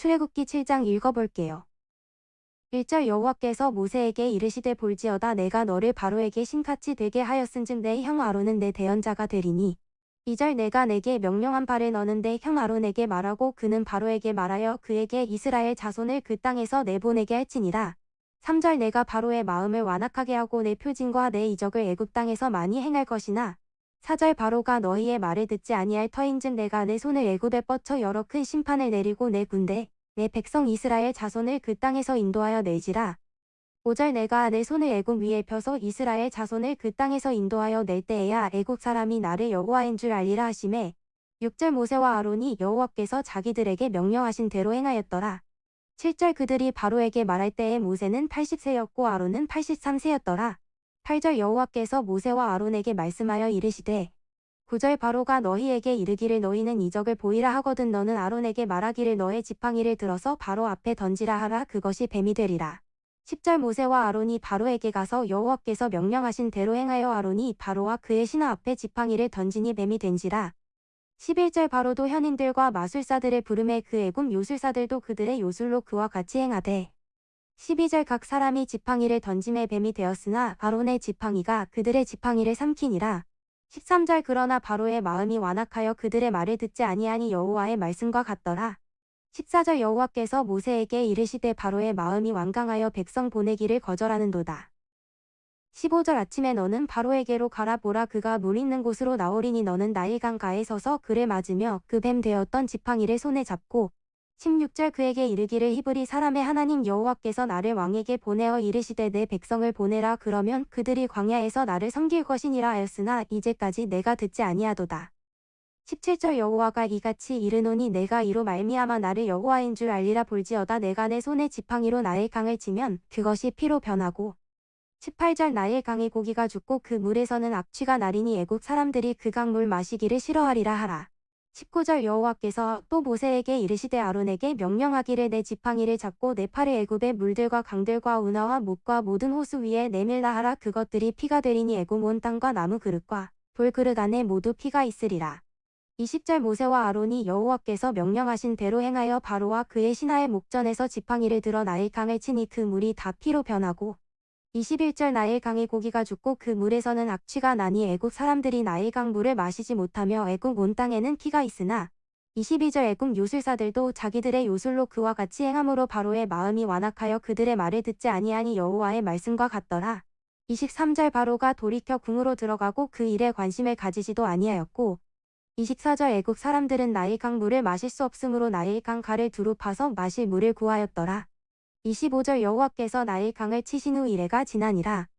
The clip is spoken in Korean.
출애굽기 7장 읽어볼게요. 1절 여호와께서 모세에게 이르시되 볼지어다 내가 너를 바로에게 신같이 되게 하였은즉 내 형 아론은 내 대언자가 되리니 2절 내가 내게 명령한 바를 너는 내 형 아론에게 말하고 그는 바로에게 말하여 그에게 이스라엘 자손을 그 땅에서 내보내게 할지니라. 3절 내가 바로의 마음을 완악하게 하고 내 표징과 내 이적을 애굽 땅에서 많이 행할 것이나 4절 바로가 너희의 말을 듣지 아니할 터인즉 내가 내 손을 애굽에 뻗쳐 여러 큰 심판을 내리고 내 군대 내 백성 이스라엘 자손을 그 땅에서 인도하여 내지라. 5절 내가 내 손을 애굽 위에 펴서 이스라엘 자손을 그 땅에서 인도하여 낼 때에야 애굽 사람이 나를 여호와인 줄 알리라 하심에 6절 모세와 아론이 여호와께서 자기들에게 명령하신 대로 행하였더라. 7절 그들이 바로에게 말할 때에 모세는 80세였고 아론은 83세였더라. 8절 여호와께서 모세와 아론에게 말씀하여 이르시되 9절 바로가 너희에게 이르기를 너희는 이적을 보이라 하거든 너는 아론에게 말하기를 너의 지팡이를 들어서 바로 앞에 던지라 하라 그것이 뱀이 되리라. 10절 모세와 아론이 바로에게 가서 여호와께서 명령하신 대로 행하여 아론이 바로와 그의 신하 앞에 지팡이를 던지니 뱀이 된지라. 11절 바로도 현인들과 마술사들을 부름에 그 애굽 요술사들도 그들의 요술로 그와 같이 행하되 12절 각 사람이 지팡이를 던짐에 뱀이 되었으나 아론의 지팡이가 그들의 지팡이를 삼키니라. 13절 그러나 바로의 마음이 완악하여 그들의 말을 듣지 아니하니 여호와의 말씀과 같더라. 14절 여호와께서 모세에게 이르시되 바로의 마음이 완강하여 백성 보내기를 거절하는도다. 15절 아침에 너는 바로에게로 가라 보라 그가 물 있는 곳으로 나오리니 너는 나일강 가에 서서 그를 맞으며 그 뱀 되었던 지팡이를 손에 잡고 16절 그에게 이르기를 히브리 사람의 하나님 여호와께서 나를 왕에게 보내어 이르시되 내 백성을 보내라 그러면 그들이 광야에서 나를 섬길 것이니라 하였으나 이제까지 내가 듣지 아니하도다. 17절 여호와가 이같이 이르노니 내가 이로 말미암아 나를 여호와인 줄 알리라 볼지어다 내가 내 손에 지팡이로 나의 강을 치면 그것이 피로 변하고 18절 나의 강의 고기가 죽고 그 물에서는 악취가 나리니 애국 사람들이 그 강물 마시기를 싫어하리라 하라. 19절 여호와께서 또 모세에게 이르시되 아론에게 명령하기를 내 지팡이를 잡고 내 팔을 애굽의 물들과 강들과 운하와 목과 모든 호수 위에 내밀라 하라 그것들이 피가 되리니 애굽 온 땅과 나무 그릇과 돌 그릇 안에 모두 피가 있으리라. 20절 모세와 아론이 여호와께서 명령하신 대로 행하여 바로와 그의 신하의 목전에서 지팡이를 들어 나일 강을 치니 그 물이 다 피로 변하고 21절 나일 강의 고기가 죽고 그 물에서는 악취가 나니 애국 사람들이 나일 강 물을 마시지 못하며 애국 온 땅에는 키가 있으나 22절 애국 요술사들도 자기들의 요술로 그와 같이 행함으로 바로의 마음이 완악하여 그들의 말을 듣지 아니하니 여호와의 말씀과 같더라. 23절 바로가 돌이켜 궁으로 들어가고 그 일에 관심을 가지지도 아니하였고 24절 애국 사람들은 나일 강 물을 마실 수 없으므로 나일 강 가를 두루 파서 마실 물을 구하였더라. 25절 여호와께서 나일 강을 치신 후 이래가 지나니라.